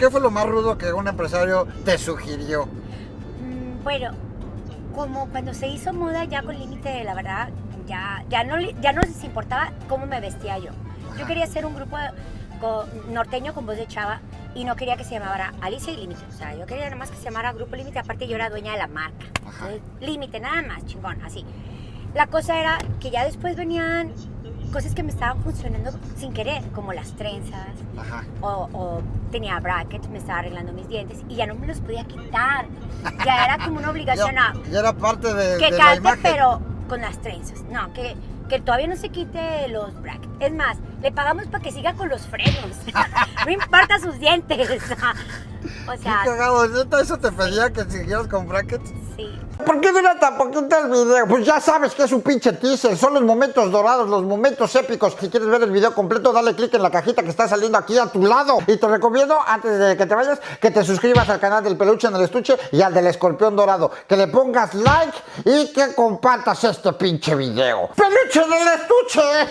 ¿Qué fue lo más rudo que un empresario te sugirió? Mm, bueno, como cuando se hizo moda ya con límite, la verdad, ya, ya, no, ya no les importaba cómo me vestía yo. Yo quería hacer un grupo con- norteño con voz de chava y no quería que se llamara Alicia y Límite. O sea, yo quería nada más que se llamara Grupo Límite. Aparte, yo era dueña de la marca. Límite, nada más, chingón, así. La cosa era que ya después venían cosas que me estaban funcionando sin querer, como las trenzas, Ajá. o, o tenía brackets, me estaba arreglando mis dientes y ya no me los podía quitar. Ya era como una obligación. Ya, no, ya era parte de, que de la cante, imagen. pero con las trenzas. No, que, que todavía no se quite los brackets. Es más, le pagamos para que siga con los frenos. no importa sus dientes. O Qué sea, cagado, ¿neta eso te pedía que siguieras con brackets? sí. ¿Por qué dura tan poquito el video? Pues ya sabes que es un pinche teaser, son los momentos dorados, los momentos épicos. Si quieres ver el video completo, dale click en la cajita que está saliendo aquí a tu lado. Y te recomiendo, antes de que te vayas, que te suscribas al canal del peluche en el estuche y al del escorpión dorado. Que le pongas like y que compartas este pinche video. ¡Peluche en el estuche!